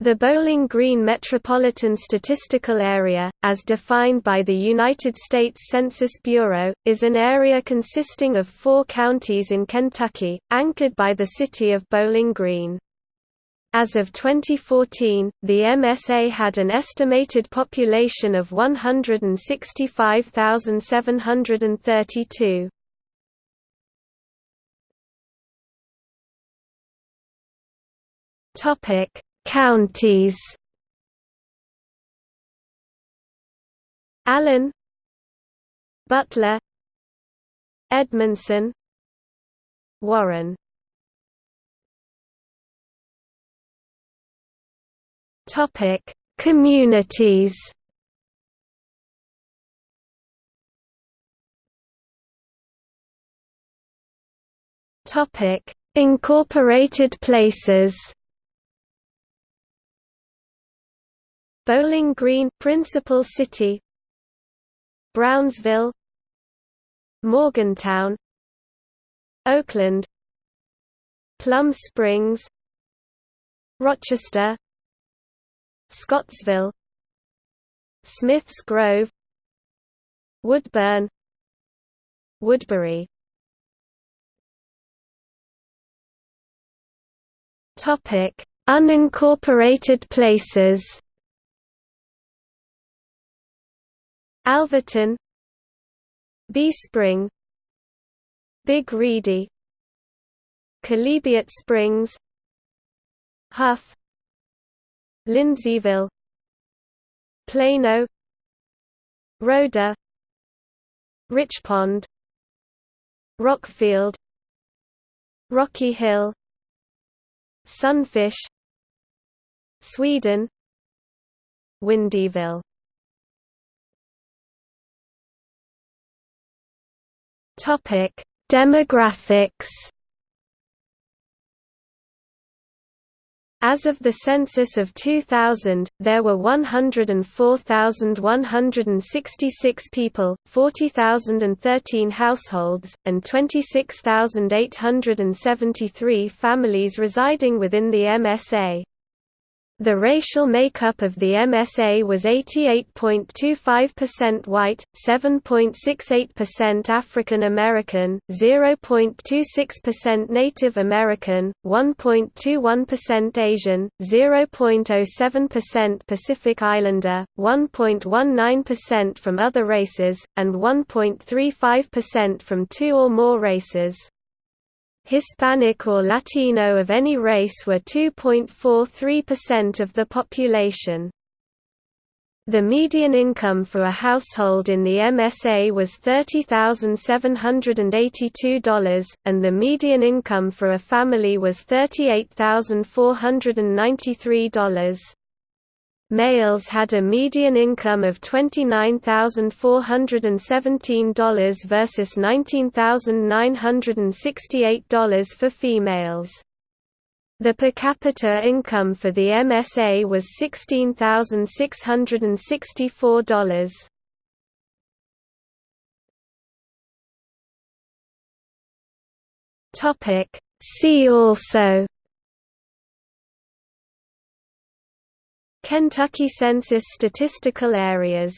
The Bowling Green Metropolitan Statistical Area, as defined by the United States Census Bureau, is an area consisting of four counties in Kentucky, anchored by the city of Bowling Green. As of 2014, the MSA had an estimated population of 165,732. Topic Counties. Allen Butler Edmonson Warren. Topic Communities. Topic Incorporated places Bowling Green Principal City. Brownsville. Morgantown Oakland. Plum Springs. Rochester. Scottsville. Smiths Grove. Woodburn. Woodbury. Topic Unincorporated places Alvaton Bee Spring Big Reedy Chalybeate Springs Huff Lindseyville Plano Rhoda Richpond Rockfield Rocky Hill Sunfish Sweeden Windyville Topic: Demographics. As of the census of 2000, there were 104,166 people, 40,013 households, and 26,873 families residing within the MSA. The racial makeup of the MSA was 88.25% white, 7.68% African American, 0.26% Native American, 1.21% Asian, 0.07% Pacific Islander, 1.19% from other races, and 1.35% from two or more races. Hispanic or Latino of any race were 2.43% of the population. The median income for a household in the MSA was $30,782, and the median income for a family was $38,493. Males had a median income of $29,417 versus $19,968 for females. The per capita income for the MSA was $16,664. See also Kentucky Census statistical areas